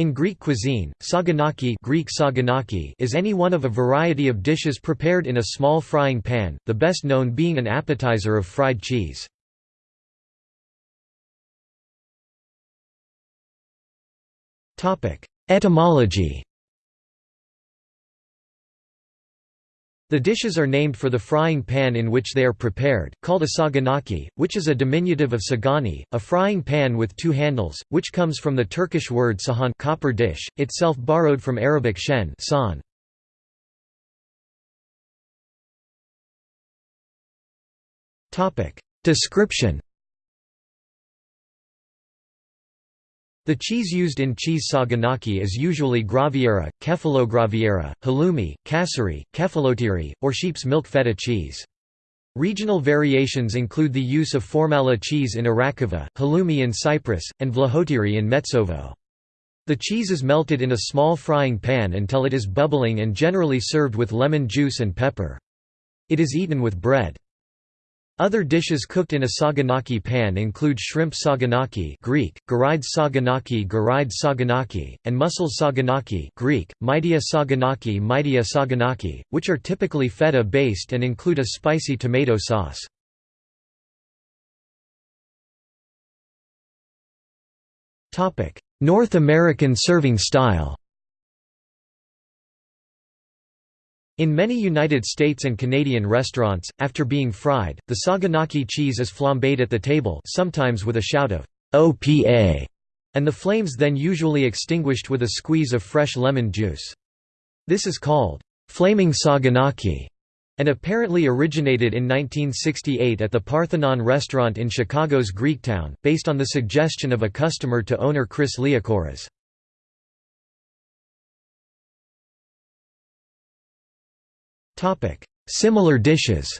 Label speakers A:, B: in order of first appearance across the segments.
A: In Greek cuisine, saganaki, Greek saganaki is any one of a variety of dishes prepared in a small frying pan, the best known being an appetizer of fried cheese. Etymology The dishes are named for the frying pan in which they are prepared, called a saganaki, which is a diminutive of sagani, a frying pan with two handles, which comes from the Turkish word sahan copper dish, itself borrowed from Arabic shen san. Description The cheese used in cheese saganaki is usually graviera, kefalograviera, halloumi, kasseri, kefalotiri, or sheep's milk feta cheese. Regional variations include the use of formaela cheese in Arachova, halloumi in Cyprus, and vlahotiri in Metsovo. The cheese is melted in a small frying pan until it is bubbling and generally served with lemon juice and pepper. It is eaten with bread. Other dishes cooked in a saganaki pan include shrimp saganaki Greek, garide saganaki garide saganaki, and mussel saganaki Greek, mydia saganaki mydia saganaki, which are typically feta-based and include a spicy tomato sauce. North American serving style In many United States and Canadian restaurants, after being fried, the saganaki cheese is flambéed at the table sometimes with a shout of «OPA», and the flames then usually extinguished with a squeeze of fresh lemon juice. This is called «flaming saganaki» and apparently originated in 1968 at the Parthenon restaurant in Chicago's Greektown, based on the suggestion of a customer to owner Chris Liakouras. Similar dishes.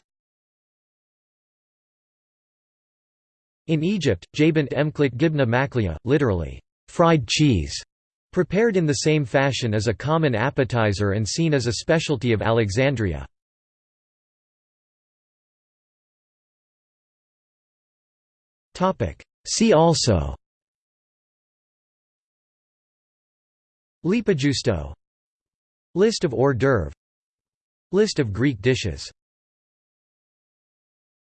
A: In Egypt, jabant emklik gibna maklia, literally, fried cheese, prepared in the same fashion as a common appetizer and seen as a specialty of Alexandria. See also. Leipäjuusto. List of hors d'oeuvre List of Greek dishes